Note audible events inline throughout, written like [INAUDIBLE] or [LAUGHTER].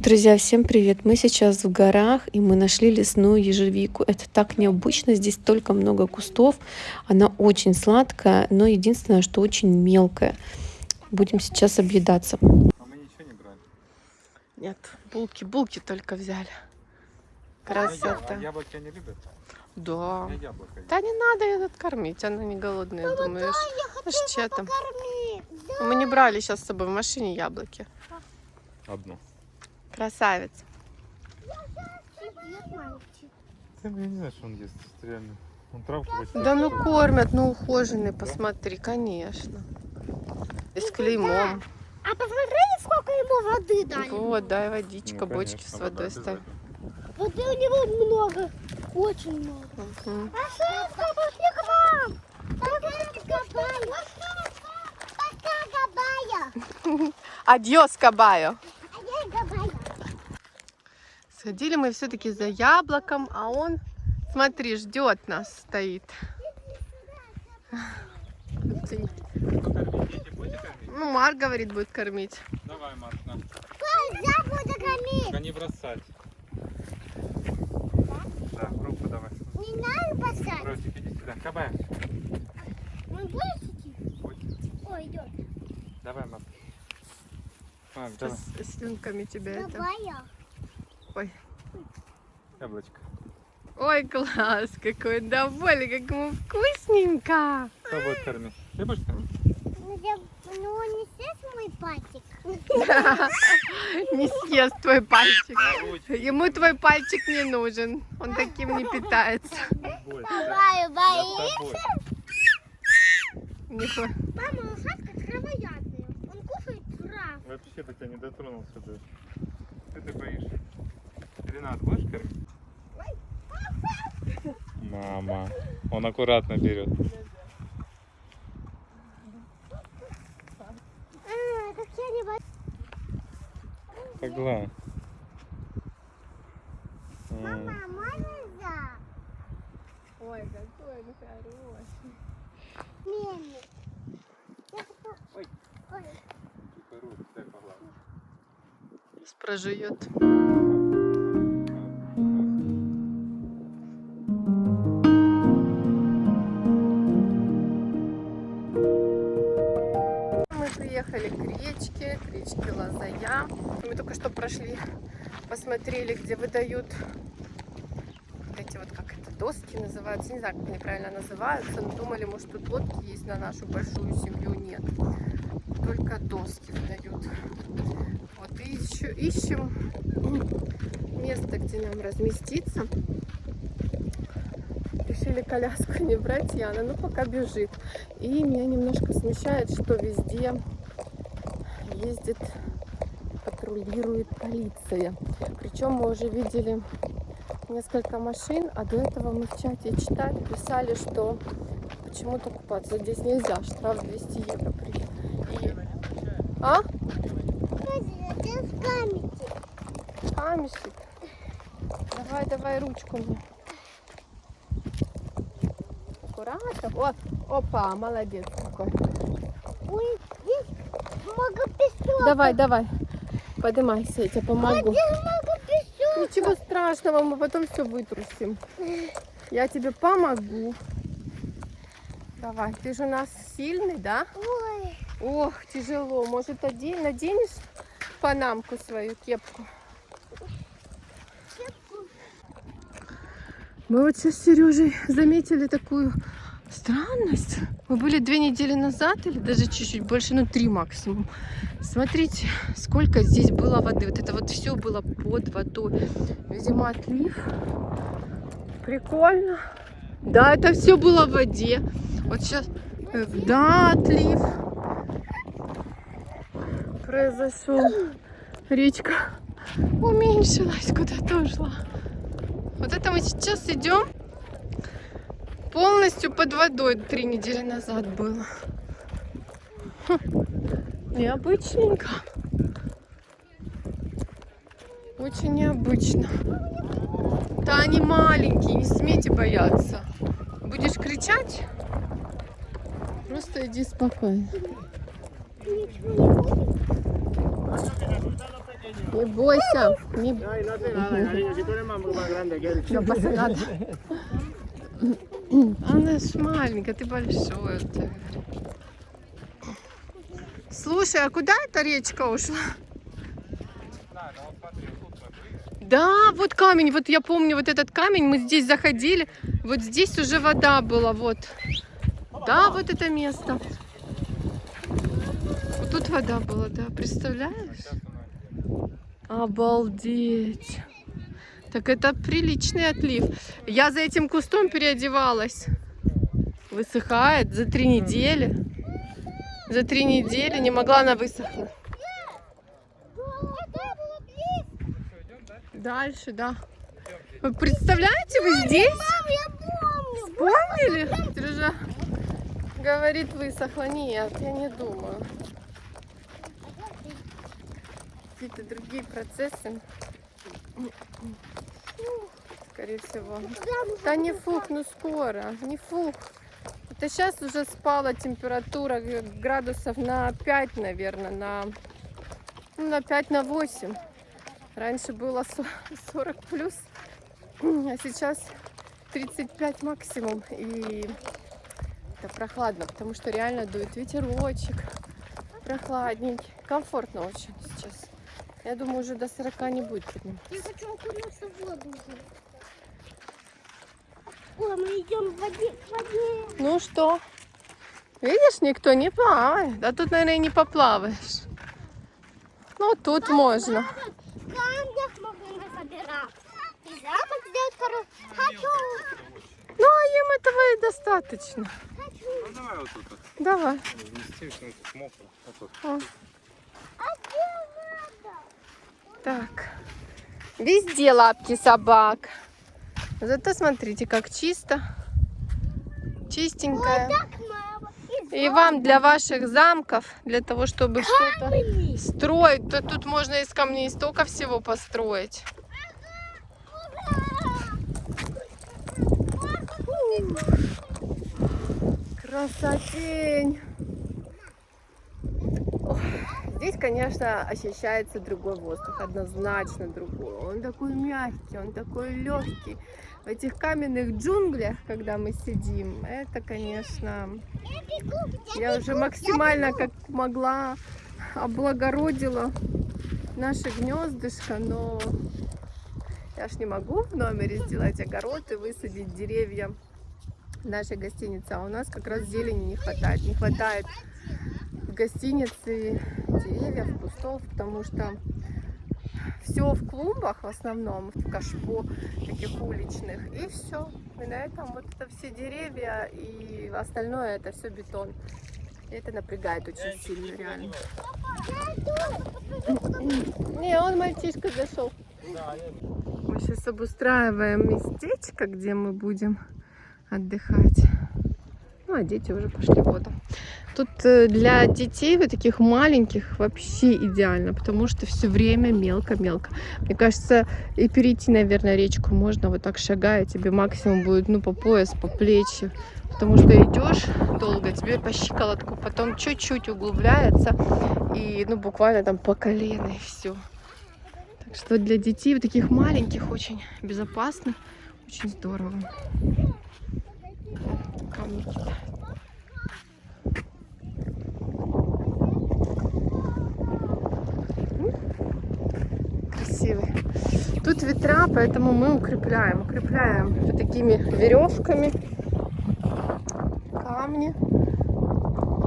Друзья, всем привет! Мы сейчас в горах, и мы нашли лесную ежевику. Это так необычно, здесь столько много кустов. Она очень сладкая, но единственное, что очень мелкая. Будем сейчас объедаться. А мы ничего не брали. Нет, булки, булки только взяли. А Красота. яблоки они любят? Да. Да не надо этот кормить, она не голодная, думаешь. Ну, что там? Мы не брали сейчас с собой в машине яблоки. Одну. Красавец. Ты я не знаю, что он ест. Реально. Он травку Да ну кормят, ну ухоженный, посмотри, конечно. И с клеймом. А посмотрели, сколько ему воды дали? Вот, дай Ну, водичка, бочки конечно, с водой ставь. Воды у него много, очень много. Мгм. Пошли, пошли к вам. Пока, Габая. [LAUGHS] Адьос, Кабайо. Я. Сходили мы все-таки за яблоком, а он, смотри, ждет нас, стоит. Ну, Марк говорит, будет кормить. Давай, Марк, на. Я буду кормить. Только не бросать. Да, руку давай. Не надо бросать. Ростик, иди сюда. Кабаем. Он будет идти? Ой, идет. Давай, Марк. Марк, давай. Сейчас с слюнками тебя это. Габая. Ой. Яблочко. Ой, класс, какой довольный, как ему вкусненько. Кто будет кормить? Ты будешь кормить? Ну, ну, он не съест мой пальчик. [LAUGHS] Не съест твой пальчик. Ручки. Ему твой пальчик не нужен. Он таким не питается. Бойся. Габая Я боится. с тобой. Не хо- Мама, лошадка травоядная. Он кушает траву. Вообще до тебя не дотронулся даже. Ты боишься? Ренат, будешь кормить? Мама. Он аккуратно берет. А. М, Мама, можно за? Ой, какой он хороший. Мельник. Я хочу... Ой. Ой. прожует. Речке, к речке Лазая. Мы только что прошли, посмотрели, где выдают эти вот, как это, доски называются. Не знаю, как они правильно называются, но думали, может, тут лодки есть на нашу большую семью. Нет, только доски выдают. Вот и еще ищем место, где нам разместиться. Решили коляску не брать, Яна, ну пока бежит. И меня немножко смущает, что везде ездит, патрулирует полиция. Причем мы уже видели несколько машин, а до этого мы в чате читали, писали, что почему-то купаться здесь нельзя, штраф 200 евро. При... И... А? Камешек. Давай, давай ручку мне. Аккуратно. О, опа, молодец какой. Ой, здесь много песок. Давай, давай. Поднимайся, я тебе помогу. Ничего страшного, мы потом все вытрусим. Я тебе помогу. Давай, ты же у нас сильный, да? Ой, Ох, тяжело. Может, одень, наденешь панамку свою, кепку? Мы вот сейчас с Сережей заметили такую странность. Мы были две недели назад, или даже чуть-чуть больше, ну три максимум. Смотрите, сколько здесь было воды. Вот это вот все было под водой. Видимо, отлив. Прикольно. Да, это все было в воде. Вот сейчас, э, да, отлив произошел. Речка уменьшилась, куда-то ушла. Вот это мы сейчас идем полностью под водой. Три недели назад было. Хм, Необычненько. Очень необычно. Да они маленькие, не смейте бояться. Будешь кричать? Просто иди спокойно. не бойся. Не... Ay, no hace Она ж маленькая, ты большой. говорю. Слушай, а куда эта речка ушла? Да, вот камень, вот я помню, вот этот камень, мы здесь заходили, вот здесь уже вода была, вот. Да, вот это место. Вот тут вода была, да, представляешь? Обалдеть. Так это приличный отлив. Я за этим кустом переодевалась. Высыхает за три недели. За три недели не могла она высохнуть. Дальше, да. Вы представляете, вы здесь? Вспомнили? Сережа говорит, высохла. Нет, я не думаю. Какие-то другие процессы. Скорее всего. Да не фух, ну скоро, не фух. Это сейчас уже спала температура градусов на 5, наверное, на, ну, на 5, на 8. Раньше было со- [LAUGHS] 40 плюс, а сейчас 35 максимум. И это прохладно, потому что реально дует ветерочек, прохладненький. Комфортно очень сейчас. Я думаю, уже до 40 не будет. Я хочу окунуться в воду. уже. Ой, мы идем в воде. В воде. Ну что? Видишь, никто не плавает. А тут, наверное, и не поплаваешь. Ну, тут можно. В камнях можно собираться. И замок сделать хороший. Хочу. Ну, а им этого и достаточно. Хочу. Ну давай вот тут вот. Давай. Вместим, что тут мокро. Вот тут. О, А надо? Так. Везде лапки собак. Зато смотрите, как чисто. Мама. И вам для ваших замков, для того, чтобы что-то строить, то тут можно из камней столько всего построить. Красотень! Здесь, конечно, ощущается другой воздух, однозначно другой. Он такой мягкий, он такой легкий. В этих каменных джунглях, когда мы сидим, это, конечно, я уже максимально как могла облагородила наше гнездышко, но я ж не могу в номере сделать огород и высадить деревья нашей гостинице. А у нас как раз зелени не хватает. Не хватает в гостинице деревьев, кустов, потому что все в клумбах в основном, в кашпо таких уличных, и все. И на этом вот это все деревья, и остальное это все бетон. И это напрягает очень сильно, реально. Не, он мальчишка зашел. Мы сейчас обустраиваем местечко, где мы будем отдыхать. Ну, а дети уже пошли в. Тут э, для детей вот таких маленьких вообще идеально, потому что все время мелко-мелко. Мне кажется, и перейти, наверное, речку можно вот так шагая, тебе максимум будет, ну, по пояс, по плечи. Потому что идешь долго, тебе по щиколотку, потом чуть-чуть углубляется, и, ну, буквально там по колено, и все. Так что для детей вот таких маленьких очень безопасно, очень здорово. Камни. Красивый. Тут ветра, поэтому мы укрепляем. Укрепляем вот такими веревками камни.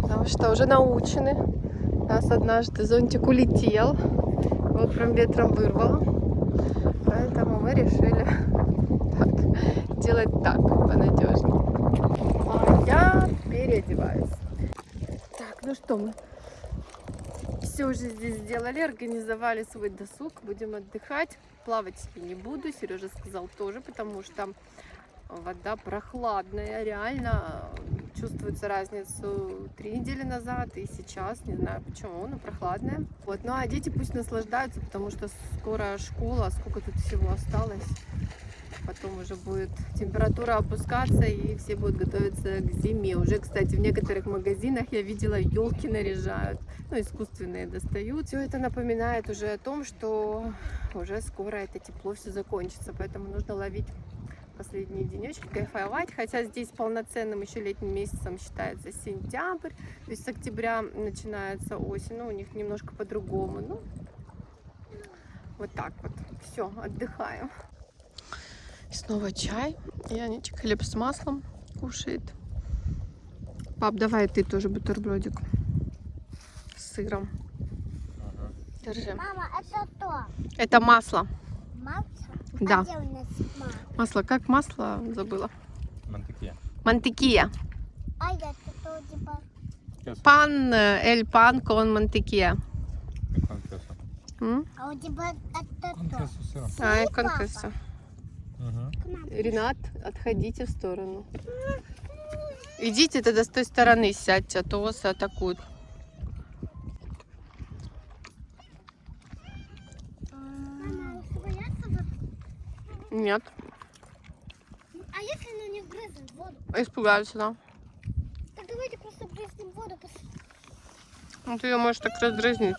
Потому что уже научены. У нас однажды зонтик улетел. Его прям ветром вырвало. Поэтому мы решили так, делать так, понадежнее. А переодеваюсь. Так, ну что мы все уже здесь сделали, организовали свой досуг, будем отдыхать. Плавать я не буду, Сережа сказал тоже, потому что вода прохладная, реально чувствуется разницу три недели назад и сейчас, не знаю почему, но прохладная. Вот, ну а дети пусть наслаждаются, потому что скоро школа, сколько тут всего осталось. Потом уже будет температура опускаться и все будут готовиться к зиме. Уже, кстати, в некоторых магазинах я видела елки наряжают, ну искусственные достают. Все это напоминает уже о том, что уже скоро это тепло все закончится, поэтому нужно ловить последние денечки, кайфовать, хотя здесь полноценным еще летним месяцем считается сентябрь, то есть с октября начинается осень, ну у них немножко по-другому, ну вот так вот, все, отдыхаем. И снова чай, и Анечка хлеб с маслом кушает. Пап, давай ты тоже бутербродик с сыром. Держи. Мама, это то. Это масло. Масло? Да. А масло? Масло, как масло забыла? Мантыки. Мантекия. А я то типа... Пан, э, эль пан кон мантекия. Конкесо. М? А у тебя это то. Конкесо сыром. А, папа. Угу. Ренат, отходите в сторону. Идите тогда с той стороны сядьте, а то вас атакуют. Нет, А если она не вгрызнет в воду? испугаются, да. Так давайте просто вгрызнем в воду. Ну, ты ее можешь так раздразнить.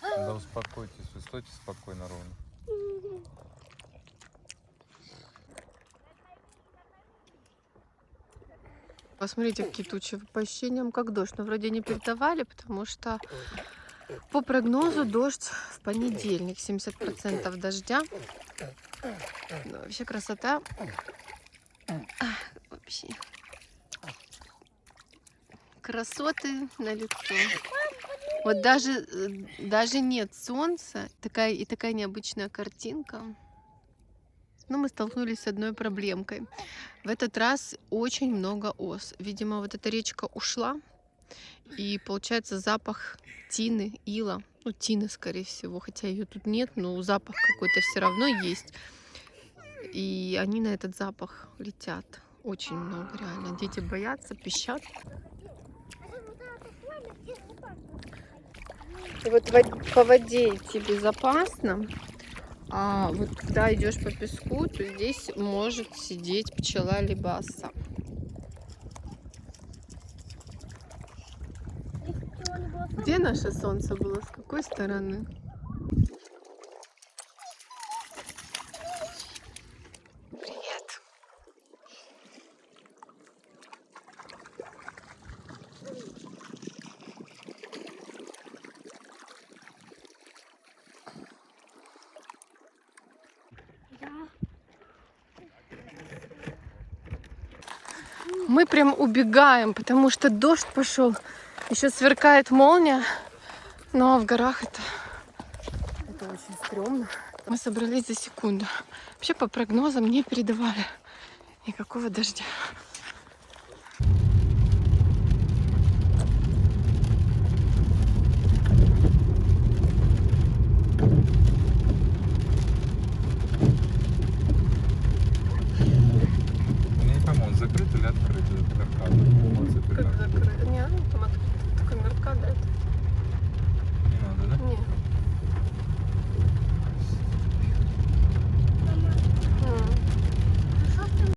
Да успокойтесь, стойте спокойно, ровно. Посмотрите, какие тучи. По ощущениям, как дождь. Но вроде не передавали, потому что по прогнозу дождь в понедельник. 70% дождя. Ну, вообще красота. Вообще. Красоты на лицо. Вот даже, э, даже нет солнца, такая и такая необычная картинка. Но мы столкнулись с одной проблемкой. В этот раз очень много ос. Видимо, вот эта речка ушла, и получается запах тины, ила. Ну, тины, скорее всего, хотя ее тут нет, но запах какой-то все равно есть. И они на этот запах летят. Очень много, реально. Дети боятся, пищат. И вот во- по воде идти безопасно, а вот когда идешь по песку, то здесь может сидеть пчела либо оса. Где наше солнце было? С какой стороны? Мы прям убегаем, потому что дождь пошел. Еще сверкает молния. Но в горах это, это очень стрёмно. Мы собрались за секунду. Вообще по прогнозам не передавали никакого дождя.